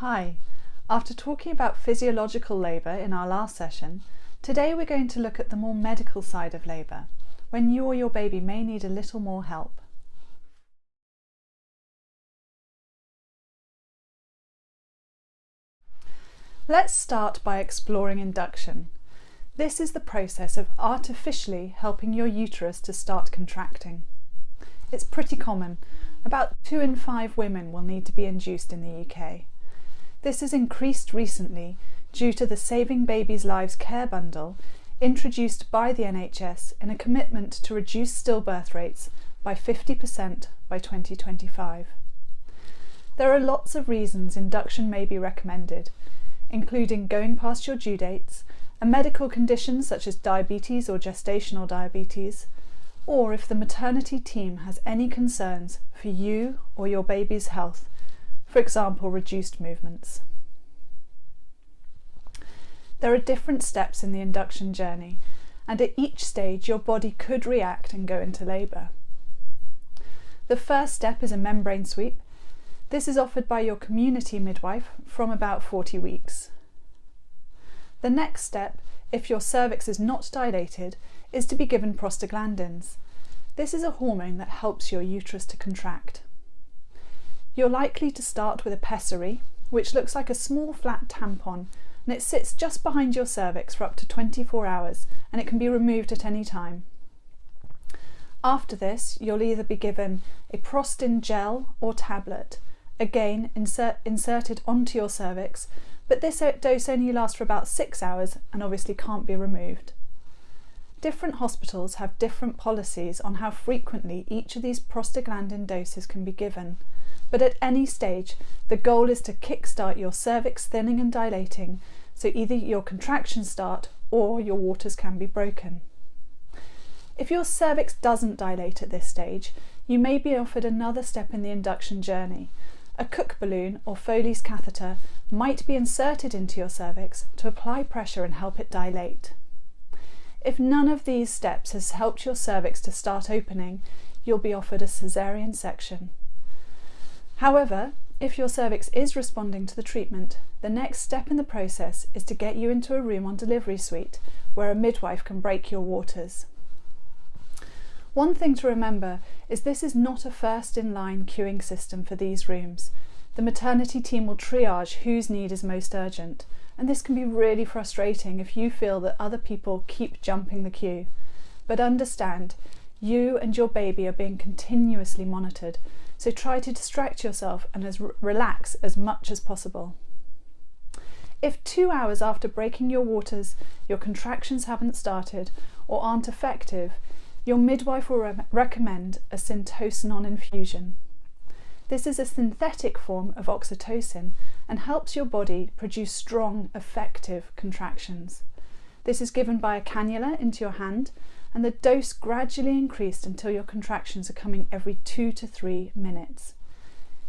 Hi. After talking about physiological labour in our last session, today we're going to look at the more medical side of labour, when you or your baby may need a little more help. Let's start by exploring induction. This is the process of artificially helping your uterus to start contracting. It's pretty common. About two in five women will need to be induced in the UK. This has increased recently due to the Saving Babies Lives Care Bundle introduced by the NHS in a commitment to reduce stillbirth rates by 50% by 2025. There are lots of reasons induction may be recommended, including going past your due dates, a medical condition such as diabetes or gestational diabetes, or if the maternity team has any concerns for you or your baby's health for example reduced movements. There are different steps in the induction journey and at each stage your body could react and go into labour. The first step is a membrane sweep. This is offered by your community midwife from about 40 weeks. The next step, if your cervix is not dilated, is to be given prostaglandins. This is a hormone that helps your uterus to contract. You're likely to start with a pessary, which looks like a small flat tampon and it sits just behind your cervix for up to 24 hours and it can be removed at any time. After this, you'll either be given a Prostin gel or tablet, again insert, inserted onto your cervix, but this dose only lasts for about six hours and obviously can't be removed. Different hospitals have different policies on how frequently each of these prostaglandin doses can be given, but at any stage, the goal is to kickstart your cervix thinning and dilating, so either your contractions start or your waters can be broken. If your cervix doesn't dilate at this stage, you may be offered another step in the induction journey. A Cook balloon or Foley's catheter might be inserted into your cervix to apply pressure and help it dilate. If none of these steps has helped your cervix to start opening, you'll be offered a caesarean section. However, if your cervix is responding to the treatment, the next step in the process is to get you into a room on delivery suite where a midwife can break your waters. One thing to remember is this is not a first in line queuing system for these rooms. The maternity team will triage whose need is most urgent, and this can be really frustrating if you feel that other people keep jumping the queue. But understand, you and your baby are being continuously monitored, so try to distract yourself and as relax as much as possible. If two hours after breaking your waters your contractions haven't started or aren't effective, your midwife will re recommend a syntocinon infusion. This is a synthetic form of oxytocin and helps your body produce strong, effective contractions. This is given by a cannula into your hand and the dose gradually increased until your contractions are coming every two to three minutes.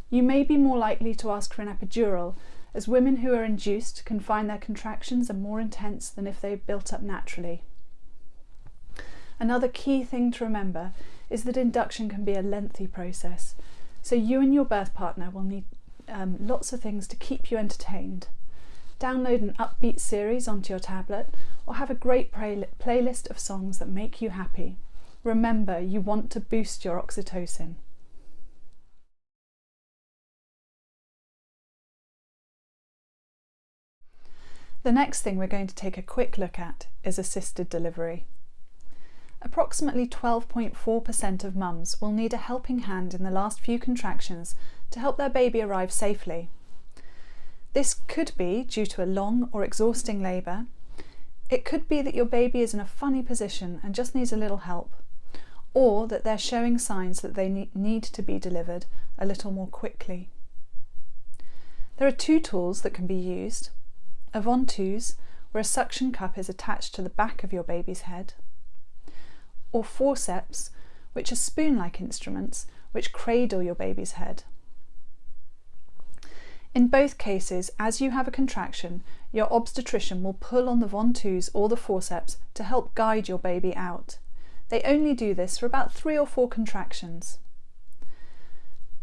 You may be more likely to ask for an epidural, as women who are induced can find their contractions are more intense than if they built up naturally. Another key thing to remember is that induction can be a lengthy process, so you and your birth partner will need um, lots of things to keep you entertained. Download an upbeat series onto your tablet or have a great playlist of songs that make you happy. Remember, you want to boost your oxytocin. The next thing we're going to take a quick look at is assisted delivery. Approximately 12.4% of mums will need a helping hand in the last few contractions to help their baby arrive safely. This could be due to a long or exhausting labour. It could be that your baby is in a funny position and just needs a little help, or that they're showing signs that they need to be delivered a little more quickly. There are two tools that can be used. A ventouse, where a suction cup is attached to the back of your baby's head, or forceps, which are spoon-like instruments which cradle your baby's head. In both cases, as you have a contraction, your obstetrician will pull on the ventouse or the forceps to help guide your baby out. They only do this for about three or four contractions.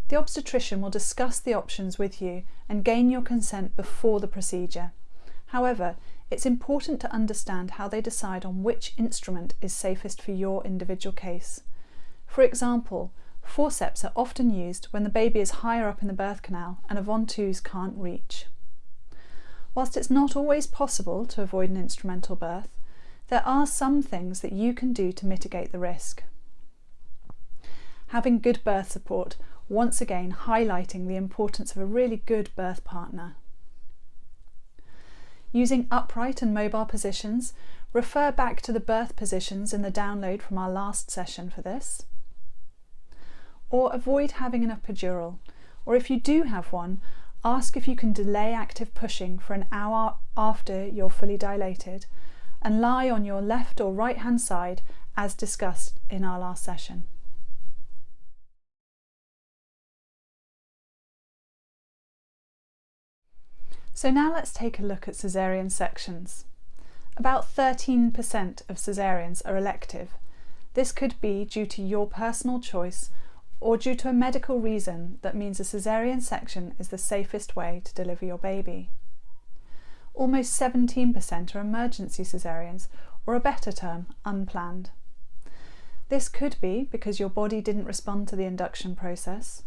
The obstetrician will discuss the options with you and gain your consent before the procedure. However, it's important to understand how they decide on which instrument is safest for your individual case. For example, forceps are often used when the baby is higher up in the birth canal and a ventouse can't reach. Whilst it's not always possible to avoid an instrumental birth, there are some things that you can do to mitigate the risk. Having good birth support, once again highlighting the importance of a really good birth partner. Using upright and mobile positions, refer back to the birth positions in the download from our last session for this. Or avoid having an epidural, or if you do have one, ask if you can delay active pushing for an hour after you're fully dilated and lie on your left or right hand side as discussed in our last session. So now let's take a look at caesarean sections. About 13% of caesareans are elective. This could be due to your personal choice or due to a medical reason that means a caesarean section is the safest way to deliver your baby. Almost 17% are emergency caesareans, or a better term, unplanned. This could be because your body didn't respond to the induction process,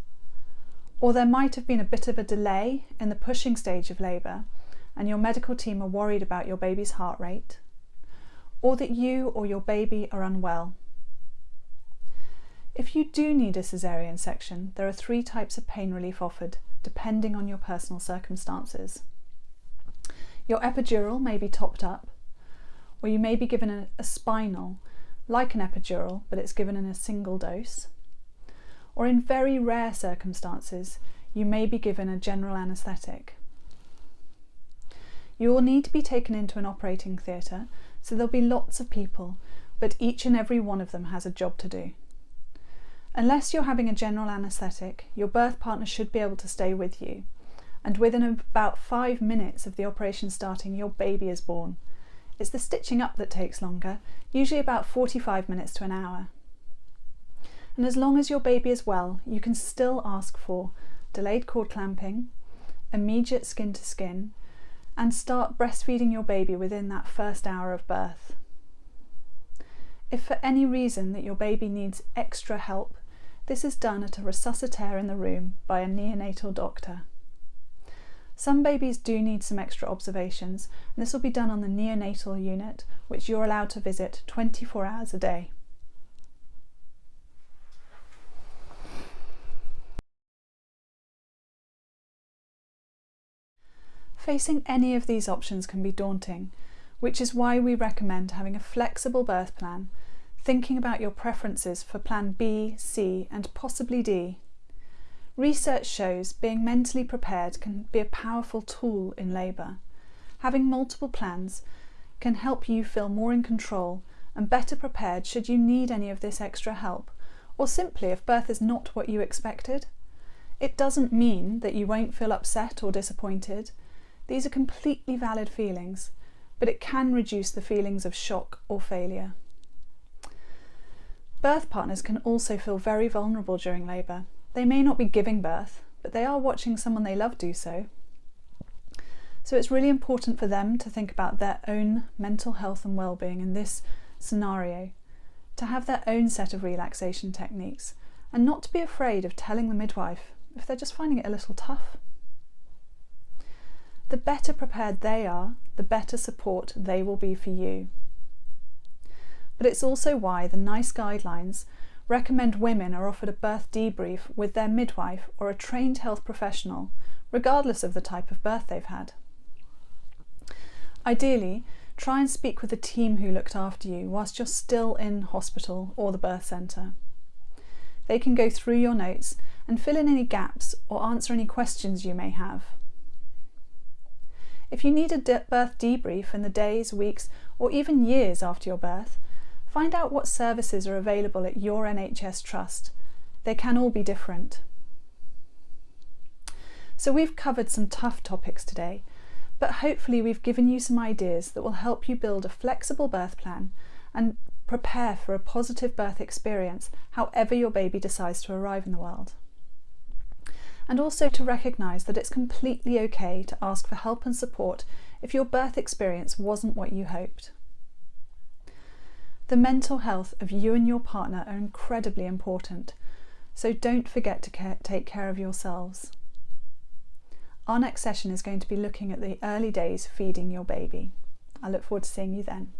or there might have been a bit of a delay in the pushing stage of labour and your medical team are worried about your baby's heart rate, or that you or your baby are unwell. If you do need a caesarean section, there are three types of pain relief offered, depending on your personal circumstances. Your epidural may be topped up, or you may be given a, a spinal, like an epidural, but it's given in a single dose or in very rare circumstances, you may be given a general anaesthetic. You will need to be taken into an operating theatre, so there'll be lots of people, but each and every one of them has a job to do. Unless you're having a general anaesthetic, your birth partner should be able to stay with you, and within about five minutes of the operation starting, your baby is born. It's the stitching up that takes longer, usually about 45 minutes to an hour and as long as your baby is well, you can still ask for delayed cord clamping, immediate skin to skin, and start breastfeeding your baby within that first hour of birth. If for any reason that your baby needs extra help, this is done at a resuscitator in the room by a neonatal doctor. Some babies do need some extra observations, and this will be done on the neonatal unit, which you're allowed to visit 24 hours a day. Facing any of these options can be daunting, which is why we recommend having a flexible birth plan, thinking about your preferences for plan B, C and possibly D. Research shows being mentally prepared can be a powerful tool in labour. Having multiple plans can help you feel more in control and better prepared should you need any of this extra help, or simply if birth is not what you expected. It doesn't mean that you won't feel upset or disappointed, these are completely valid feelings, but it can reduce the feelings of shock or failure. Birth partners can also feel very vulnerable during labour. They may not be giving birth, but they are watching someone they love do so. So it's really important for them to think about their own mental health and well-being in this scenario, to have their own set of relaxation techniques, and not to be afraid of telling the midwife if they're just finding it a little tough. The better prepared they are, the better support they will be for you. But it's also why the NICE guidelines recommend women are offered a birth debrief with their midwife or a trained health professional, regardless of the type of birth they've had. Ideally, try and speak with the team who looked after you whilst you're still in hospital or the birth centre. They can go through your notes and fill in any gaps or answer any questions you may have. If you need a birth debrief in the days, weeks, or even years after your birth, find out what services are available at your NHS trust. They can all be different. So we've covered some tough topics today, but hopefully we've given you some ideas that will help you build a flexible birth plan and prepare for a positive birth experience however your baby decides to arrive in the world. and also to recognise that it's completely okay to ask for help and support if your birth experience wasn't what you hoped. The mental health of you and your partner are incredibly important, so don't forget to take care of yourselves. Our next session is going to be looking at the early days feeding your baby. I look forward to seeing you then.